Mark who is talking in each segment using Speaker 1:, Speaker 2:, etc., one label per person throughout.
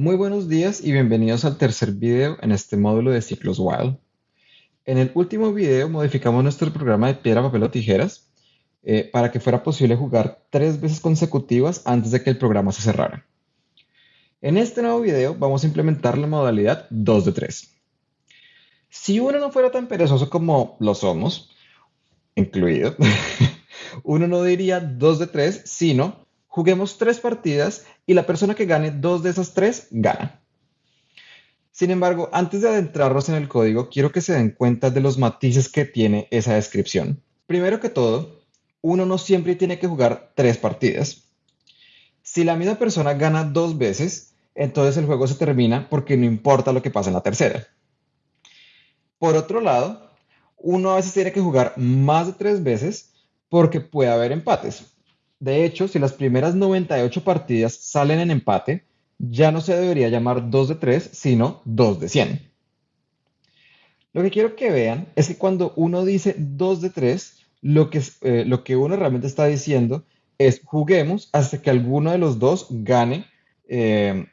Speaker 1: Muy buenos días y bienvenidos al tercer video en este módulo de ciclos while. En el último video modificamos nuestro programa de piedra, papel o tijeras eh, para que fuera posible jugar tres veces consecutivas antes de que el programa se cerrara. En este nuevo video vamos a implementar la modalidad 2 de 3. Si uno no fuera tan perezoso como lo somos, incluido, uno no diría 2 de 3, sino juguemos tres partidas y la persona que gane dos de esas tres gana. Sin embargo, antes de adentrarnos en el código, quiero que se den cuenta de los matices que tiene esa descripción. Primero que todo, uno no siempre tiene que jugar tres partidas. Si la misma persona gana dos veces, entonces el juego se termina porque no importa lo que pase en la tercera. Por otro lado, uno a veces tiene que jugar más de tres veces porque puede haber empates. De hecho, si las primeras 98 partidas salen en empate, ya no se debería llamar 2 de 3, sino 2 de 100. Lo que quiero que vean es que cuando uno dice 2 de 3, lo que, eh, lo que uno realmente está diciendo es juguemos hasta que alguno de los dos gane eh,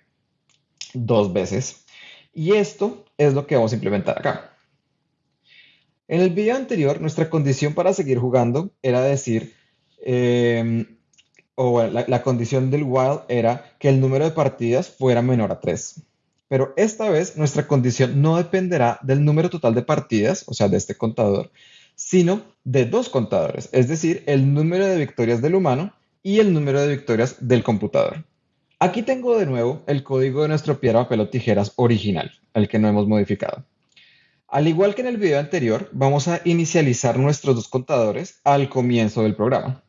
Speaker 1: dos veces. Y esto es lo que vamos a implementar acá. En el video anterior, nuestra condición para seguir jugando era decir, eh, o la, condición del while era que el número de partidas fuera menor a 3. Pero esta vez nuestra condición no dependerá del número total de partidas, o sea, de este contador, sino de dos contadores, es decir, el número de victorias del humano y el número de victorias del computador. Aquí tengo de nuevo el código de nuestro piedra, papel o tijeras original, el que no hemos modificado. Al igual que en el video anterior, vamos a inicializar nuestros dos contadores al comienzo del programa.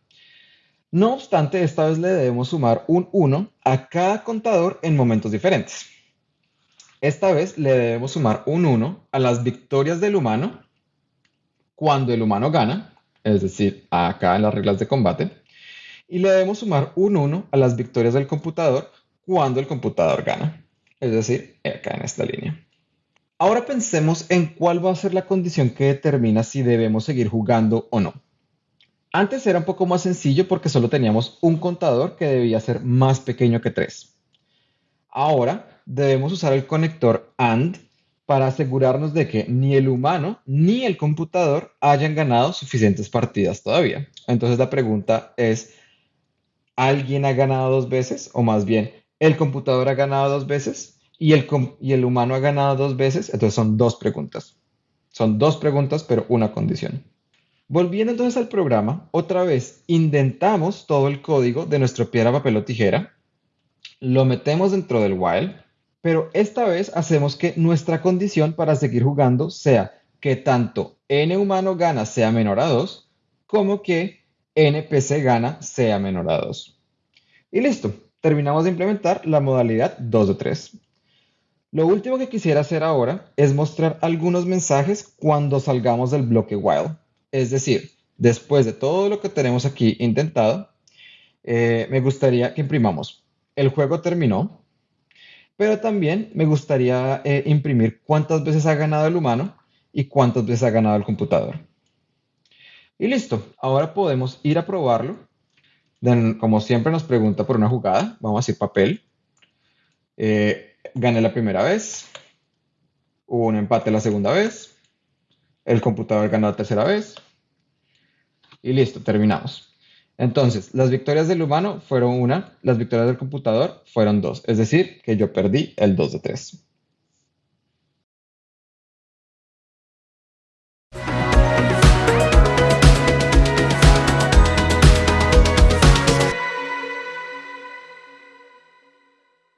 Speaker 1: No obstante, esta vez le debemos sumar un 1 a cada contador en momentos diferentes. Esta vez le debemos sumar un 1 a las victorias del humano cuando el humano gana, es decir, acá en las reglas de combate, y le debemos sumar un 1 a las victorias del computador cuando el computador gana, es decir, acá en esta línea. Ahora pensemos en cuál va a ser la condición que determina si debemos seguir jugando o no. Antes era un poco más sencillo porque solo teníamos un contador que debía ser más pequeño que 3. Ahora debemos usar el conector AND para asegurarnos de que ni el humano ni el computador hayan ganado suficientes partidas todavía. Entonces la pregunta es, ¿alguien ha ganado dos veces? O más bien, ¿el computador ha ganado dos veces? ¿Y el, y el humano ha ganado dos veces? Entonces son dos preguntas. Son dos preguntas, pero una condición. Volviendo entonces al programa, otra vez indentamos todo el código de nuestro piedra, papel o tijera, lo metemos dentro del while, pero esta vez hacemos que nuestra condición para seguir jugando sea que tanto n humano gana sea menor a 2, como que npc gana sea menor a 2. Y listo, terminamos de implementar la modalidad 2 de 3. Lo último que quisiera hacer ahora es mostrar algunos mensajes cuando salgamos del bloque while. Es decir, después de todo lo que tenemos aquí intentado, eh, me gustaría que imprimamos. El juego terminó, pero también me gustaría eh, imprimir cuántas veces ha ganado el humano y cuántas veces ha ganado el computador. Y listo, ahora podemos ir a probarlo. Como siempre nos pregunta por una jugada, vamos a decir papel. Eh, gané la primera vez, hubo un empate la segunda vez, el computador ganó la tercera vez. Y listo, terminamos. Entonces, las victorias del humano fueron una, las victorias del computador fueron dos. Es decir, que yo perdí el 2 de 3.